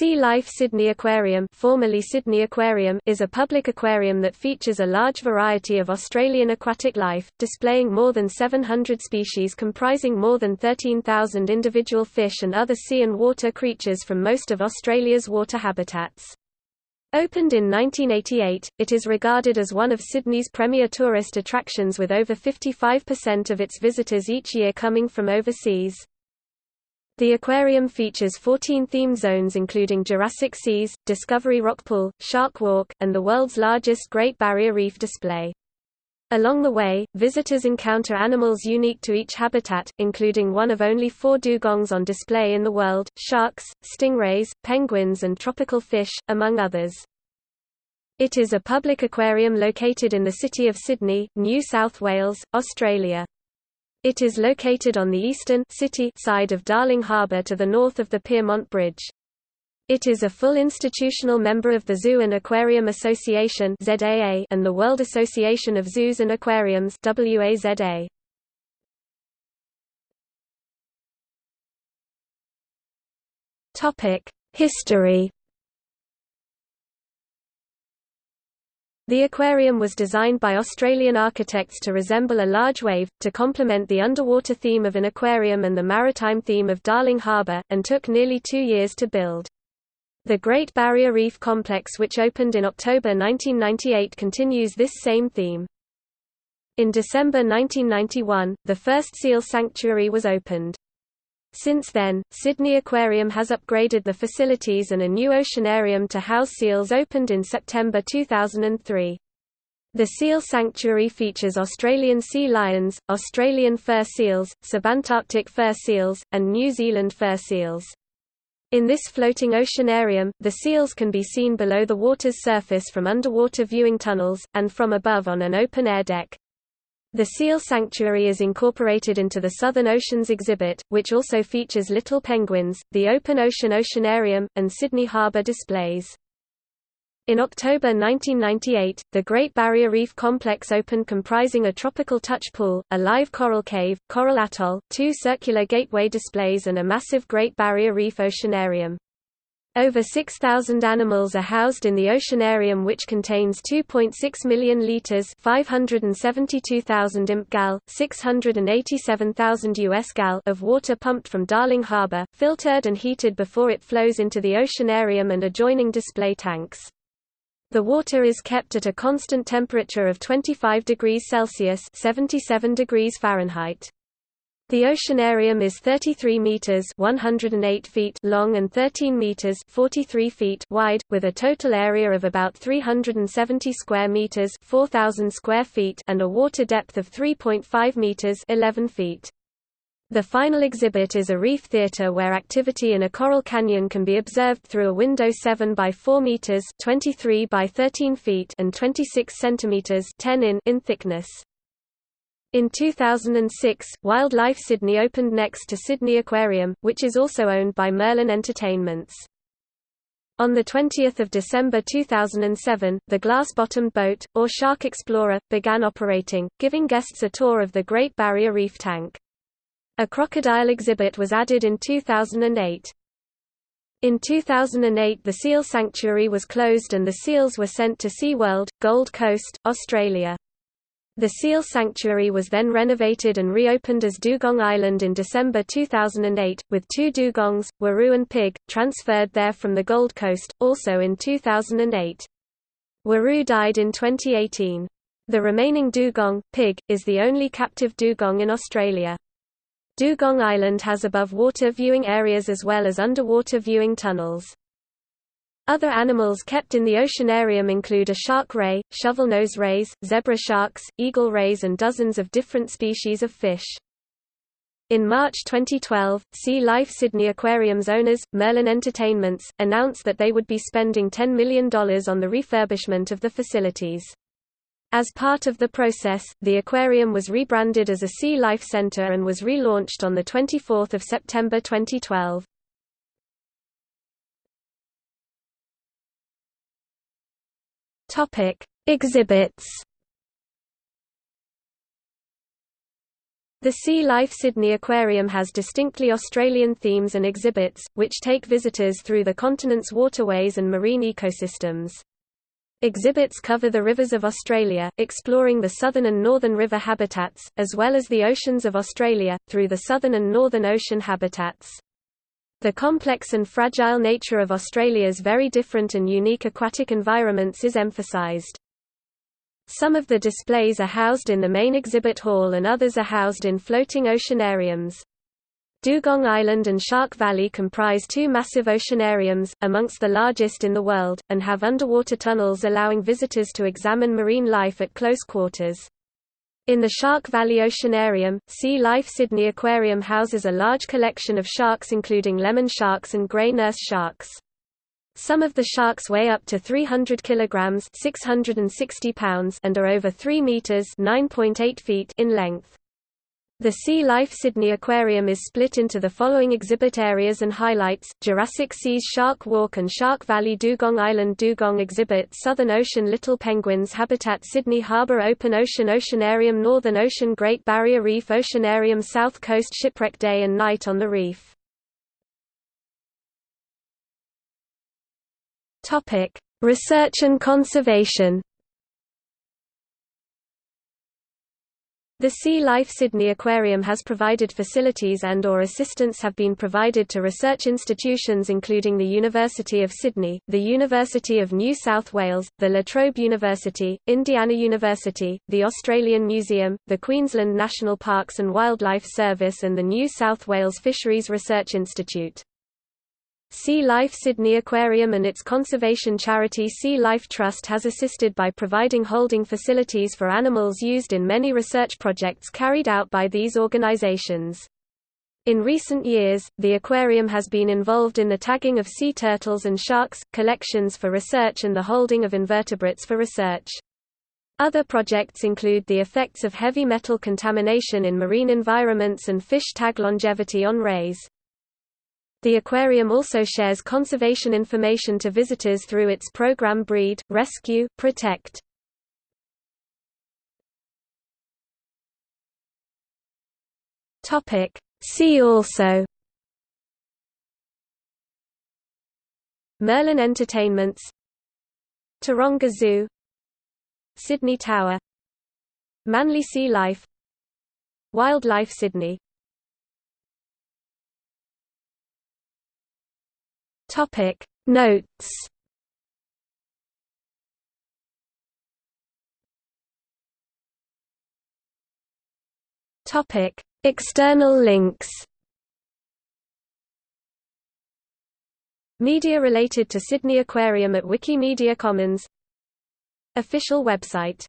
Sea Life Sydney Aquarium, formerly Sydney Aquarium is a public aquarium that features a large variety of Australian aquatic life, displaying more than 700 species comprising more than 13,000 individual fish and other sea and water creatures from most of Australia's water habitats. Opened in 1988, it is regarded as one of Sydney's premier tourist attractions with over 55% of its visitors each year coming from overseas. The aquarium features 14 theme zones including Jurassic Seas, Discovery Rock Pool, Shark Walk, and the world's largest Great Barrier Reef display. Along the way, visitors encounter animals unique to each habitat, including one of only four dugongs on display in the world, sharks, stingrays, penguins and tropical fish, among others. It is a public aquarium located in the city of Sydney, New South Wales, Australia. It is located on the eastern city side of Darling Harbour to the north of the Pyrmont Bridge. It is a full institutional member of the Zoo and Aquarium Association and the World Association of Zoos and Aquariums WAZA. History The aquarium was designed by Australian architects to resemble a large wave, to complement the underwater theme of an aquarium and the maritime theme of Darling Harbour, and took nearly two years to build. The Great Barrier Reef Complex which opened in October 1998 continues this same theme. In December 1991, the first seal sanctuary was opened. Since then, Sydney Aquarium has upgraded the facilities and a new oceanarium to house seals opened in September 2003. The seal sanctuary features Australian sea lions, Australian fur seals, subantarctic fur seals, and New Zealand fur seals. In this floating oceanarium, the seals can be seen below the water's surface from underwater viewing tunnels, and from above on an open-air deck. The seal sanctuary is incorporated into the Southern Oceans exhibit, which also features little penguins, the Open Ocean Oceanarium, and Sydney Harbour displays. In October 1998, the Great Barrier Reef Complex opened comprising a tropical touch pool, a live coral cave, coral atoll, two circular gateway displays and a massive Great Barrier Reef Oceanarium. Over 6,000 animals are housed in the oceanarium which contains 2.6 million litres 572,000 imp gal, 687,000 US gal of water pumped from Darling Harbour, filtered and heated before it flows into the oceanarium and adjoining display tanks. The water is kept at a constant temperature of 25 degrees Celsius 77 degrees Fahrenheit. The oceanarium is 33 meters (108 feet) long and 13 meters (43 feet) wide, with a total area of about 370 square meters (4000 square feet) and a water depth of 3.5 meters (11 feet). The final exhibit is a reef theater where activity in a coral canyon can be observed through a window 7 by 4 meters (23 by 13 feet) and 26 centimeters (10 in) in thickness. In 2006, Wildlife Sydney opened next to Sydney Aquarium, which is also owned by Merlin Entertainments. On 20 December 2007, the glass-bottomed boat, or Shark Explorer, began operating, giving guests a tour of the Great Barrier Reef tank. A crocodile exhibit was added in 2008. In 2008 the seal sanctuary was closed and the seals were sent to SeaWorld, Gold Coast, Australia. The seal sanctuary was then renovated and reopened as Dugong Island in December 2008, with two dugongs, Waru and Pig, transferred there from the Gold Coast, also in 2008. Waru died in 2018. The remaining dugong, Pig, is the only captive dugong in Australia. Dugong Island has above-water viewing areas as well as underwater viewing tunnels. Other animals kept in the oceanarium include a shark ray, shovelnose rays, zebra sharks, eagle rays and dozens of different species of fish. In March 2012, Sea Life Sydney Aquarium's owners, Merlin Entertainments, announced that they would be spending $10 million on the refurbishment of the facilities. As part of the process, the aquarium was rebranded as a Sea Life Centre and was relaunched on 24 September 2012. Topic: Exhibits. The Sea Life Sydney Aquarium has distinctly Australian themes and exhibits, which take visitors through the continent's waterways and marine ecosystems. Exhibits cover the rivers of Australia, exploring the southern and northern river habitats, as well as the oceans of Australia, through the southern and northern ocean habitats. The complex and fragile nature of Australia's very different and unique aquatic environments is emphasized. Some of the displays are housed in the main exhibit hall and others are housed in floating oceanariums. Dugong Island and Shark Valley comprise two massive oceanariums, amongst the largest in the world, and have underwater tunnels allowing visitors to examine marine life at close quarters. In the Shark Valley Oceanarium, Sea Life Sydney Aquarium houses a large collection of sharks including lemon sharks and grey nurse sharks. Some of the sharks weigh up to 300 kilograms (660 pounds) and are over 3 meters (9.8 feet) in length. The Sea Life Sydney Aquarium is split into the following exhibit areas and highlights, Jurassic Seas Shark Walk and Shark Valley Dugong Island Dugong Exhibit Southern Ocean Little Penguins Habitat Sydney Harbour Open Ocean Oceanarium Northern Ocean Great Barrier Reef Oceanarium South Coast Shipwreck Day and Night on the Reef. Research and conservation The Sea Life Sydney Aquarium has provided facilities and or assistance have been provided to research institutions including the University of Sydney, the University of New South Wales, the La Trobe University, Indiana University, the Australian Museum, the Queensland National Parks and Wildlife Service and the New South Wales Fisheries Research Institute. Sea Life Sydney Aquarium and its conservation charity Sea Life Trust has assisted by providing holding facilities for animals used in many research projects carried out by these organizations. In recent years, the aquarium has been involved in the tagging of sea turtles and sharks, collections for research and the holding of invertebrates for research. Other projects include the effects of heavy metal contamination in marine environments and fish tag longevity on rays. The aquarium also shares conservation information to visitors through its program Breed, Rescue, Protect. See also Merlin Entertainments Taronga Zoo Sydney Tower Manly Sea Life Wildlife Sydney Topic. Notes. Topic. External links. Media related to Sydney Aquarium at Wikimedia Commons. Official website